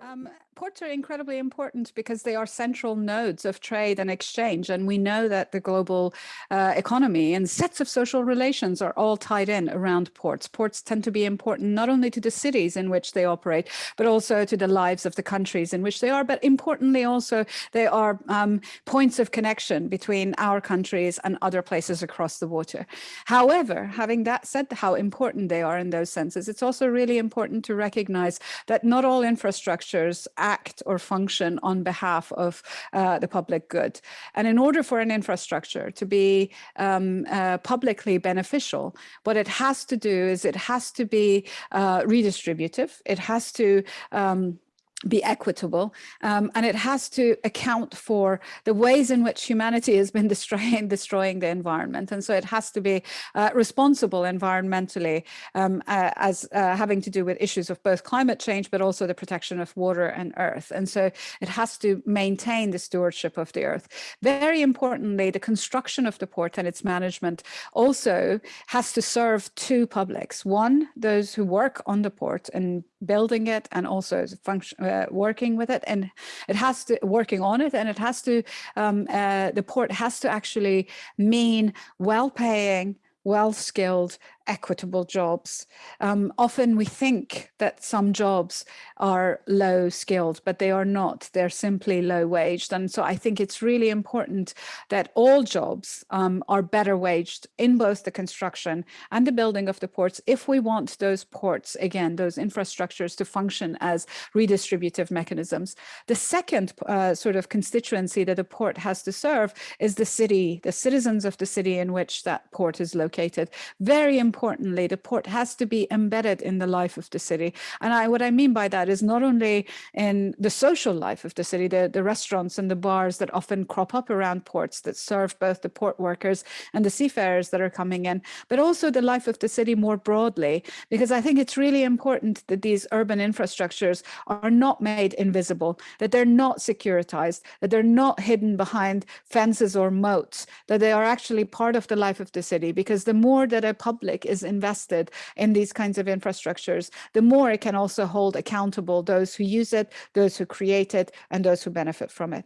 Um, ports are incredibly important because they are central nodes of trade and exchange. And we know that the global uh, economy and sets of social relations are all tied in around ports. Ports tend to be important not only to the cities in which they operate, but also to the lives of the countries in which they are. But importantly, also, they are um, points of connection between our countries and other places across the water. However, having that said, how important they are in those senses, it's also really important to recognize that not all infrastructure structures act or function on behalf of uh, the public good. And in order for an infrastructure to be um, uh, publicly beneficial, what it has to do is it has to be uh, redistributive. It has to um, be equitable um, and it has to account for the ways in which humanity has been destroying destroying the environment. And so it has to be uh, responsible environmentally um, uh, as uh, having to do with issues of both climate change but also the protection of water and earth. And so it has to maintain the stewardship of the earth. Very importantly the construction of the port and its management also has to serve two publics. One those who work on the port and building it and also function uh, working with it. And it has to working on it and it has to um, uh, the port has to actually mean well paying well skilled equitable jobs. Um, often we think that some jobs are low skilled, but they are not. They're simply low waged. And so I think it's really important that all jobs um, are better waged in both the construction and the building of the ports if we want those ports, again, those infrastructures to function as redistributive mechanisms. The second uh, sort of constituency that a port has to serve is the city, the citizens of the city in which that port is located. Very important importantly, the port has to be embedded in the life of the city. And I, what I mean by that is not only in the social life of the city, the, the restaurants and the bars that often crop up around ports that serve both the port workers and the seafarers that are coming in, but also the life of the city more broadly, because I think it's really important that these urban infrastructures are not made invisible, that they're not securitized, that they're not hidden behind fences or moats, that they are actually part of the life of the city, because the more that a public is invested in these kinds of infrastructures, the more it can also hold accountable those who use it, those who create it, and those who benefit from it.